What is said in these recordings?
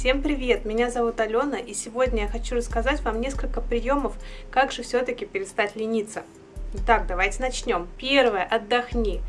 Всем привет! Меня зовут Алена, и сегодня я хочу рассказать вам несколько приемов, как же все-таки перестать лениться. Итак, давайте начнем. Первое. Отдохни.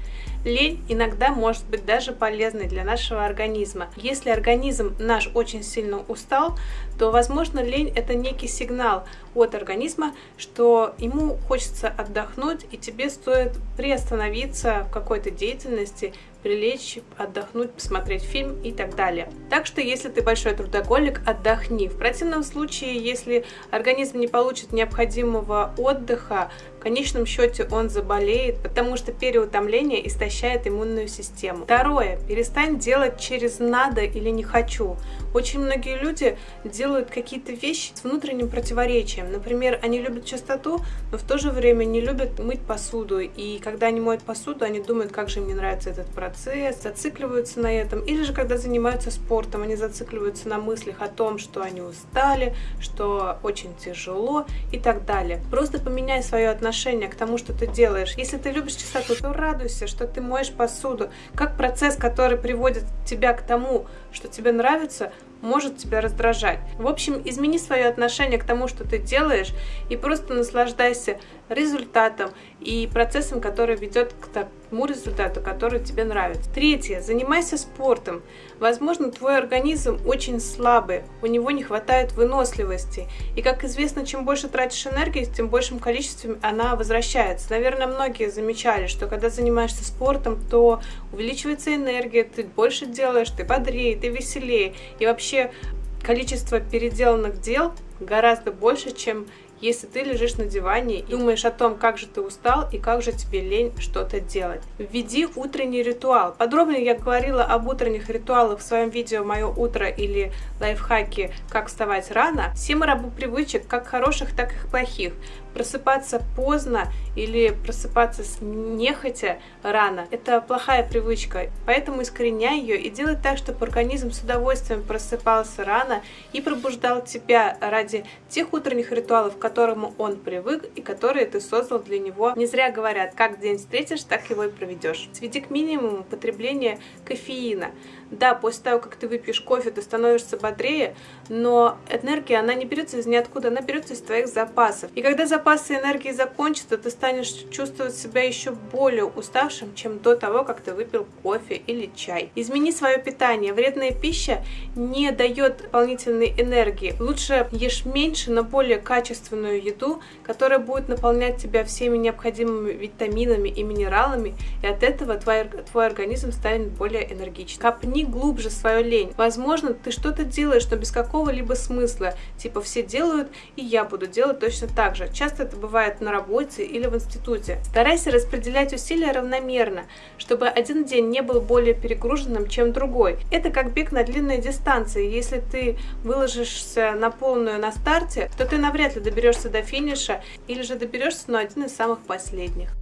Лень иногда может быть даже полезной для нашего организма. Если организм наш очень сильно устал, то, возможно, лень это некий сигнал от организма, что ему хочется отдохнуть, и тебе стоит приостановиться в какой-то деятельности, прилечь, отдохнуть, посмотреть фильм и так далее. Так что, если ты большой трудоголик, отдохни. В противном случае, если организм не получит необходимого отдыха, в конечном счете он заболеет, потому что переутомление истощает иммунную систему. Второе. Перестань делать через «надо» или «не хочу». Очень многие люди делают какие-то вещи с внутренним противоречием. Например, они любят чистоту, но в то же время не любят мыть посуду. И когда они моют посуду, они думают, как же мне нравится этот процесс, зацикливаются на этом. Или же, когда занимаются спортом, они зацикливаются на мыслях о том, что они устали, что очень тяжело и так далее. Просто поменяй свое отношение к тому, что ты делаешь. Если ты любишь чистоту, то радуйся, что ты моешь посуду. Как процесс, который приводит тебя к тому, что тебе нравится, может тебя раздражать. В общем, измени свое отношение к тому, что ты делаешь, и просто наслаждайся результатом и процессом, который ведет к тому результату, который тебе нравится. Третье. Занимайся спортом. Возможно, твой организм очень слабый, у него не хватает выносливости. И, как известно, чем больше тратишь энергии, тем большим количеством она возвращается. Наверное, многие замечали, что когда занимаешься спортом, то увеличивается энергия, ты больше делаешь, ты бодрее, ты веселее. И вообще количество переделанных дел гораздо больше, чем если ты лежишь на диване и думаешь о том, как же ты устал и как же тебе лень что-то делать. Введи утренний ритуал. Подробнее я говорила об утренних ритуалах в своем видео «Мое утро» или лайфхаки «Как вставать рано». Все мы рабы привычек, как хороших, так и плохих. Просыпаться поздно или просыпаться с нехотя рано – это плохая привычка, поэтому искореняй ее и делай так, чтобы организм с удовольствием просыпался рано и пробуждал тебя ради тех утренних ритуалов, которые которому он привык и которые ты создал для него. Не зря говорят, как день встретишь, так его и проведешь. Сведи к минимуму потребление кофеина. Да, после того, как ты выпьешь кофе, ты становишься бодрее, но энергия, она не берется из ниоткуда, она берется из твоих запасов. И когда запасы энергии закончатся, ты станешь чувствовать себя еще более уставшим, чем до того, как ты выпил кофе или чай. Измени свое питание. Вредная пища не дает дополнительной энергии. Лучше ешь меньше, но более качественную еду, которая будет наполнять тебя всеми необходимыми витаминами и минералами, и от этого твой, твой организм станет более энергичным. Копни глубже свою лень. Возможно, ты что-то делаешь, но без какого-либо смысла. Типа все делают, и я буду делать точно так же. Часто это бывает на работе или в институте. Старайся распределять усилия равномерно, чтобы один день не был более перегруженным, чем другой. Это как бег на длинной дистанции. Если ты выложишься на полную на старте, то ты навряд ли доберешься до финиша или же доберешься на один из самых последних.